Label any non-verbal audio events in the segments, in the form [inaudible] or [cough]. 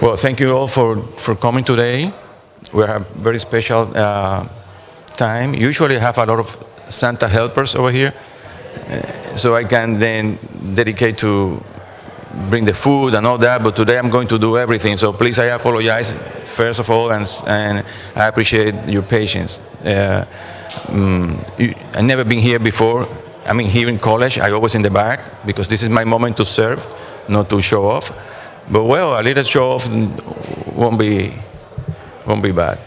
Well, thank you all for, for coming today. We have very special uh, time. Usually I have a lot of Santa helpers over here, uh, so I can then dedicate to bring the food and all that, but today I'm going to do everything, so please I apologize first of all, and, and I appreciate your patience. Uh, um, I've never been here before. I mean, here in college, I always in the back, because this is my moment to serve, not to show off. But well, a little show off won't be, won't be bad.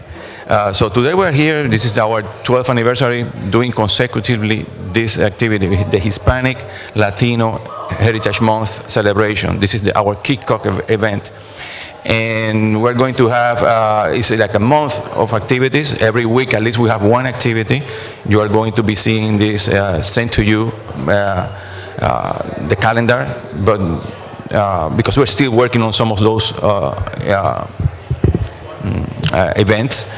Uh, so today we're here, this is our 12th anniversary, doing consecutively this activity, the Hispanic Latino Heritage Month celebration. This is the, our kickoff event. And we're going to have, uh, it's like a month of activities. Every week, at least we have one activity. You are going to be seeing this uh, sent to you, uh, uh, the calendar, but because we're still working on some of those uh, mm, events.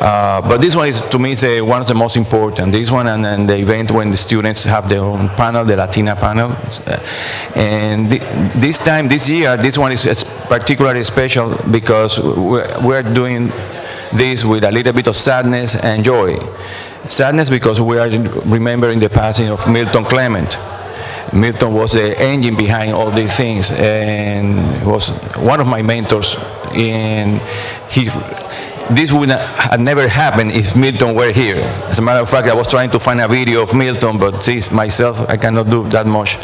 Uh, but this one is, to me, is uh, one of the most important. This one and then the event when the students have their own panel, the Latina panel. Uh, and th this time, this year, this one is particularly special because we're, we're doing this with a little bit of sadness and joy. Sadness because we are remembering the passing of Milton Clement. Milton was the engine behind all these things and was one of my mentors. And he, this would have never happened if Milton were here. As a matter of fact, I was trying to find a video of Milton, but geez, myself, I cannot do that much.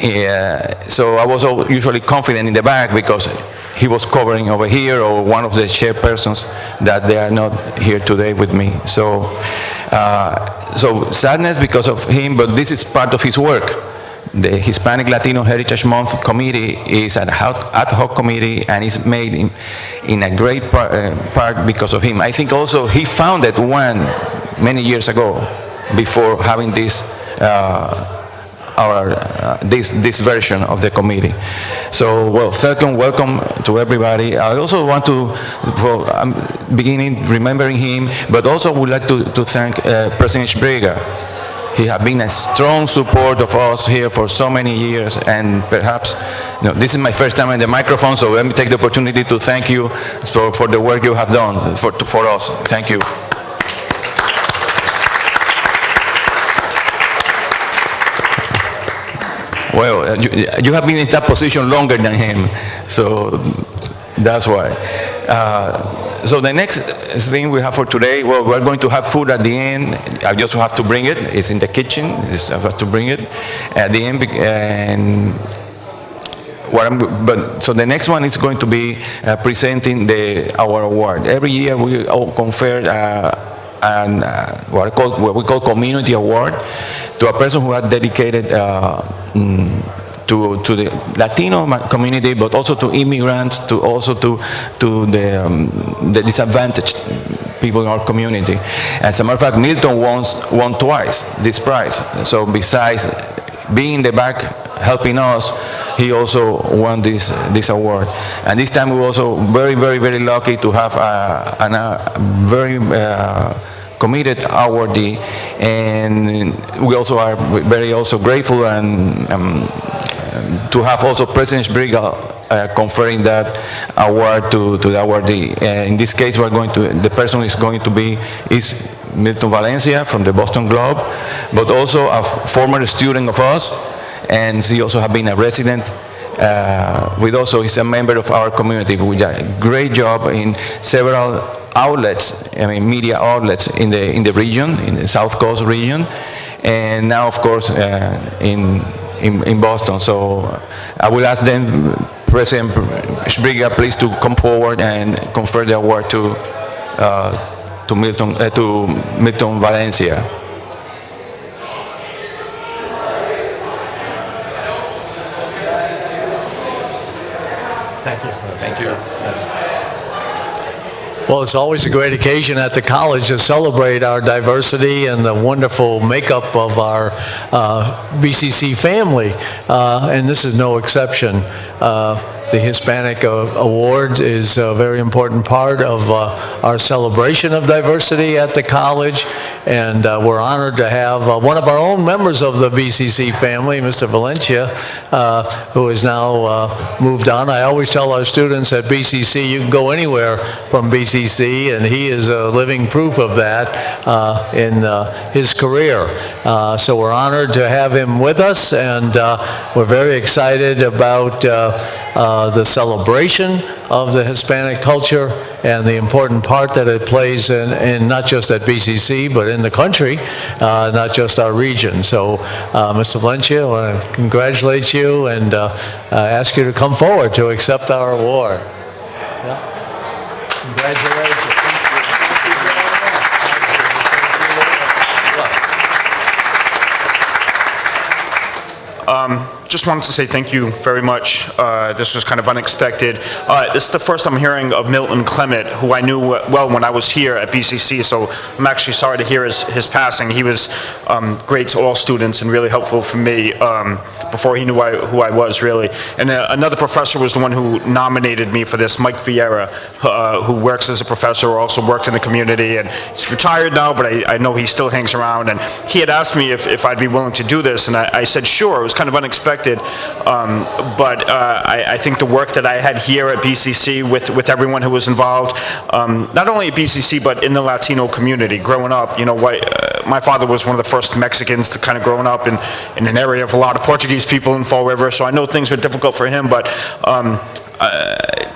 Yeah, so I was usually confident in the back because he was covering over here or one of the chairpersons that they are not here today with me. So, uh, so sadness because of him, but this is part of his work the Hispanic Latino Heritage Month Committee is an ad hoc committee and is made in, in a great uh, part because of him. I think also he founded one many years ago before having this uh, our, uh, this, this version of the committee. So, well, second, welcome to everybody. I also want to, for, beginning remembering him, but also would like to, to thank uh, President Sbrega he has been a strong support of us here for so many years, and perhaps, you know, this is my first time in the microphone, so let me take the opportunity to thank you for, for the work you have done for, for us. Thank you. Well, you, you, have been in that position longer than him, so that's why. Uh, so the next thing we have for today, well, we're going to have food at the end. I just have to bring it. It's in the kitchen. I have to bring it at the end. And but so the next one is going to be uh, presenting the our award. Every year we confer uh, an uh, what, call, what we call community award to a person who has dedicated. Uh, mm, to, to the Latino community, but also to immigrants, to also to, to the, um, the disadvantaged people in our community. As a matter of fact, Milton won, won twice this prize. So besides being in the back helping us, he also won this this award. And this time we were also very, very, very lucky to have a, a, very uh, committed awardee, and we also are very also grateful and um, to have also President Sbrega uh, conferring that award to, to the awardee. Uh, in this case, we're going to, the person is going to be, is Milton Valencia from the Boston Globe, but also a former student of us, and he also has been a resident uh, with also he's a member of our community with a great job in several outlets, I mean media outlets in the in the region, in the South Coast region, and now of course uh, in in, in Boston. So I will ask then President Sbrega, please to come forward and confer the award to uh, to Milton uh, to Milton Valencia. Thank you. Thank you. Well, it's always a great occasion at the college to celebrate our diversity and the wonderful makeup of our uh, BCC family, uh, and this is no exception. Uh, the Hispanic uh, Awards is a very important part of uh, our celebration of diversity at the college. And uh, we're honored to have uh, one of our own members of the BCC family, Mr. Valencia, uh, has now uh, moved on. I always tell our students at BCC, you can go anywhere from BCC, and he is a living proof of that uh, in uh, his career. So we're honored to have him with us, and we're very excited about the celebration of the Hispanic culture and the important part that it plays in, in not just at BCC, but in the country, uh, not just our region. So, uh, Mr. Valencia, I want to congratulate you and uh, uh, ask you to come forward to accept our award. Yeah. Congratulations. Just wanted to say thank you very much. Uh, This was kind of unexpected. Uh, This is the first I'm hearing of Milton Clement, who I knew well when I was here at BCC, so I'm actually sorry to hear his his passing. He was um, great to all students and really helpful for me um, before he knew I- who I was, really. And uh, another professor was the one who nominated me for this, Mike Vieira, uh, who works as a professor, also worked in the community, and he's retired now, but I I know he still hangs around. And he had asked me if if I'd be willing to do this, and I I said, sure. It was kind of unexpected. Um, But uh, I I think the work that I had here at BCC with with everyone who was involved, um, not only at BCC, but in the Latino community, growing up, you know, why- uh, my father was one of the first Mexicans to kind of growing up in in an area of a lot of Portuguese people in Fall River, so I know things were difficult for him, but um,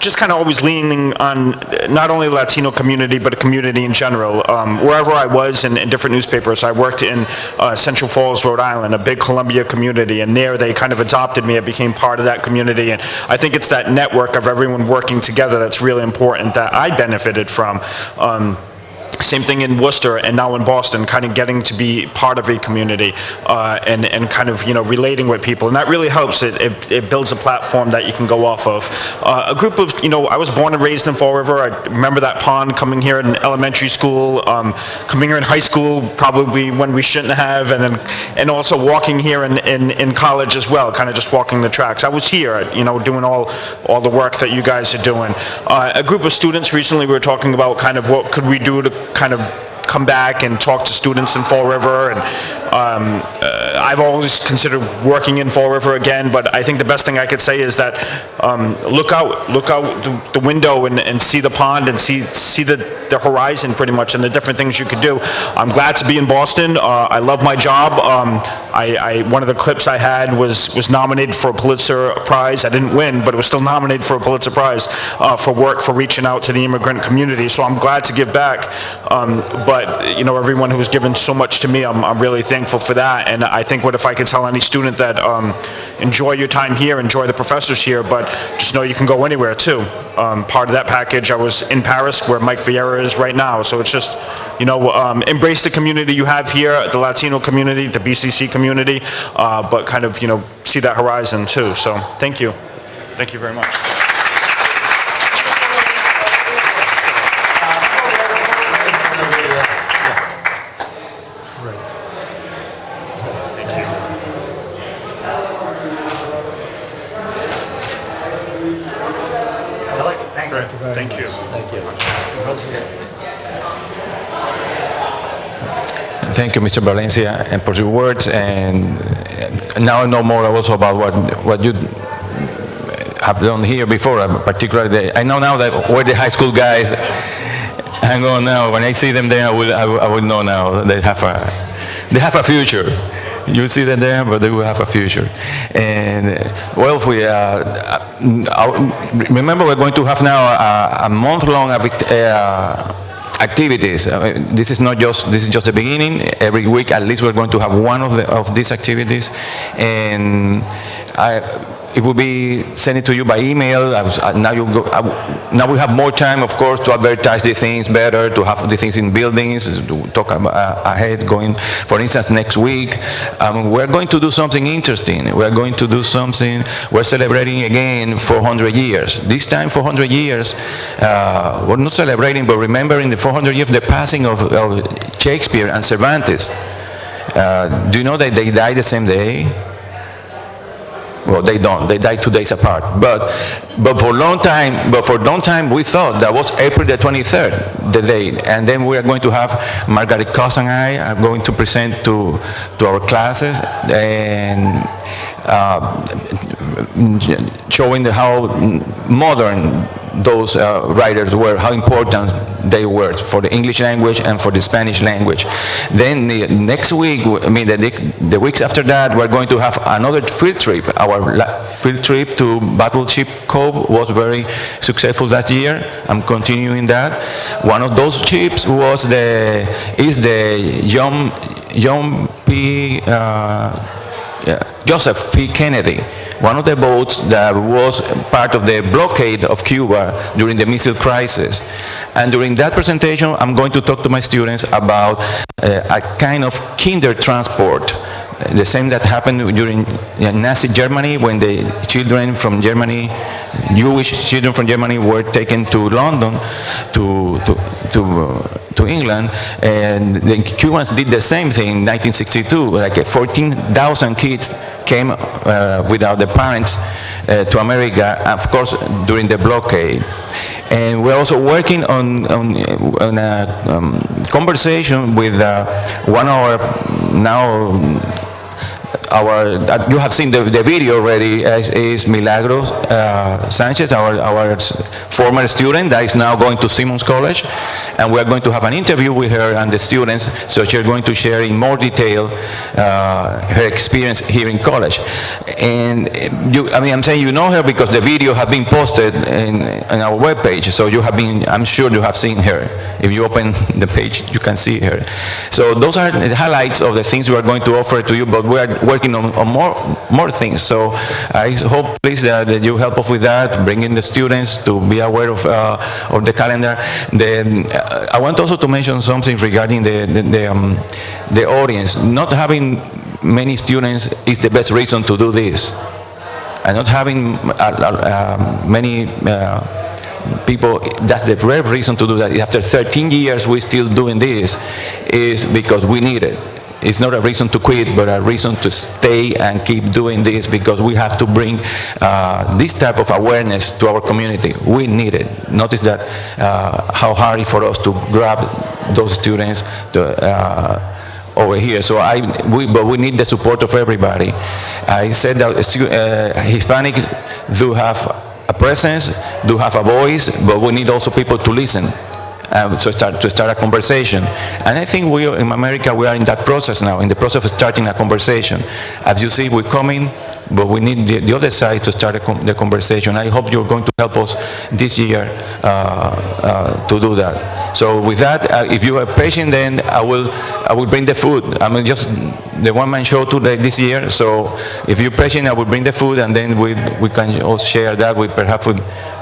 just kind of always leaning on not only the Latino community, but a community in general. Um, wherever I was in, in different newspapers, I worked in uh, Central Falls, Rhode Island, a big Colombia community, and there they kind of adopted me. I became part of that community, and I think it's that network of everyone working together that's really important that I benefited from. Um, same thing in Worcester and now in Boston, kind of getting to be part of a community uh, and, and kind of, you know, relating with people. And that really helps. It, it, it builds a platform that you can go off of. Uh, a group of, you know, I was born and raised in Fall River. I remember that pond coming here in elementary school, um, coming here in high school, probably when we shouldn't have, and then, and also walking here in, in, in college as well, kind of just walking the tracks. I was here, you know, doing all, all the work that you guys are doing. Uh, a group of students recently, we were talking about kind of what could we do to kind of come back and talk to students in Fall River. And um, uh, I've always considered working in Fall River again, but I think the best thing I could say is that um, look out, look out the, the window and, and see the pond and see see the, the horizon pretty much and the different things you could do. I'm glad to be in Boston. Uh, I love my job. Um, I, I one of the clips I had was was nominated for a Pulitzer Prize. I didn't win, but it was still nominated for a Pulitzer Prize uh, for work for reaching out to the immigrant community. So I'm glad to give back. Um, but you know, everyone who's given so much to me, I'm, I'm really thankful for that. And I think what if I could tell any student that um, enjoy your time here, enjoy the professors here, but just know you can go anywhere too. Um, part of that package, I was in Paris, where Mike Vieira is right now. So it's just, you know, um, embrace the community you have here, the Latino community, the BCC community, uh, but kind of, you know, see that horizon too. So thank you. Thank you very much. Thank you, Mr. Valencia, and for your words. And now I know more also about what what you have done here before. uh, Particularly, the, I know now that where the high school guys hang on now. When I see them there, I will I I will know now they have a they have a future. You see them there, but they will have a future. And uh, well, if we uh, uh, remember, we're going to have now a, a month-long uh, activities. Uh, This is not just, this is just the beginning. Every week, at least, we're going to have one of the, of these activities. And I, it will be sent to you by email. I was, uh, now you go, now we have more time, of course, to advertise the things better, to have the things in buildings, to talk about, uh, ahead going, for instance, next week. Um, we're going to do something interesting. We're going to do something, we're celebrating again 400 years. This time, 400 years, uh, we're not celebrating, but remembering the 400 years of the passing of, of Shakespeare and Cervantes. Uh, do you know that they died the same day? Well, they don't. They die two days apart. But, but for a long time, but for a long time, we thought that was April the 23rd, the day. And then we are going to have Margaret Coss and I are going to present to, to our classes and uh, showing the how modern those uh, writers were, how important they were for the English language and for the Spanish language. Then the next week, I mean the, the weeks after that, we're going to have another field trip. Our field trip to Battleship Cove was very successful last year. I'm continuing that. One of those ships was the is the John John P. Uh, Joseph P. Kennedy, one of the boats that was part of the blockade of Cuba during the missile crisis. And during that presentation, I'm going to talk to my students about uh, a kind of Kindertransport, uh, the same that happened during uh, Nazi Germany when the children from Germany, Jewish children from Germany were taken to London to, to, to, uh, to England, and the Cubans did the same thing in 1962. Like uh, 14,000 kids came uh, without their parents uh, to America, of course, during the blockade. And we're also working on, on, on a um, conversation with uh, one of our now our, you have seen the, the video already, is, is Milagros uh, Sanchez, our, our former student that is now going to Simmons College. And we're going to have an interview with her and the students, so she's going to share in more detail uh, her experience here in college. And you, I mean, I'm saying you know her because the video has been posted in, in our webpage, so you have been, I'm sure you have seen her. If you open [laughs] the page, you can see her. So those are the highlights of the things we are going to offer to you, but we are working on, on more, more things. So I hope, please, that, that you help us with that, bring in the students to be aware of, uh, of the calendar. The, uh, I want also to mention something regarding the, the, the, um, the audience. Not having many students is the best reason to do this. And not having uh, uh, many uh, people, that's the rare reason to do that. After 13 years, we're still doing this, is because we need it. It's not a reason to quit, but a reason to stay and keep doing this because we have to bring uh, this type of awareness to our community. We need it. Notice that uh, how hard it for us to grab those students to, uh, over here. So I, we, but we need the support of everybody. I said that uh, Hispanic do have a presence, do have a voice, but we need also people to listen. So start, to start a conversation. And I think we, in America, we are in that process now, in the process of starting a conversation. As you see, we're coming, but we need the, the other side to start com the conversation. I hope you're going to help us this year uh, uh, to do that. So with that, uh, if you are patient, then I will, I will bring the food. I mean, just the one-man show today this year. So if you're patient, I will bring the food, and then we, we can also share that with perhaps with,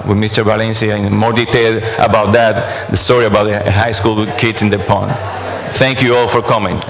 with Mr. Valencia in more detail about that, the story about the high school kids in the pond. Thank you all for coming.